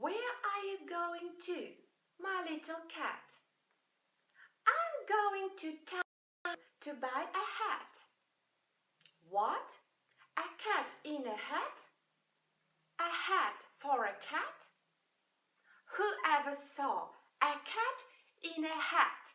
Where are you going to, my little cat? I'm going to town to buy a hat. What? A cat in a hat? A hat for a cat? Who ever saw a cat in a hat?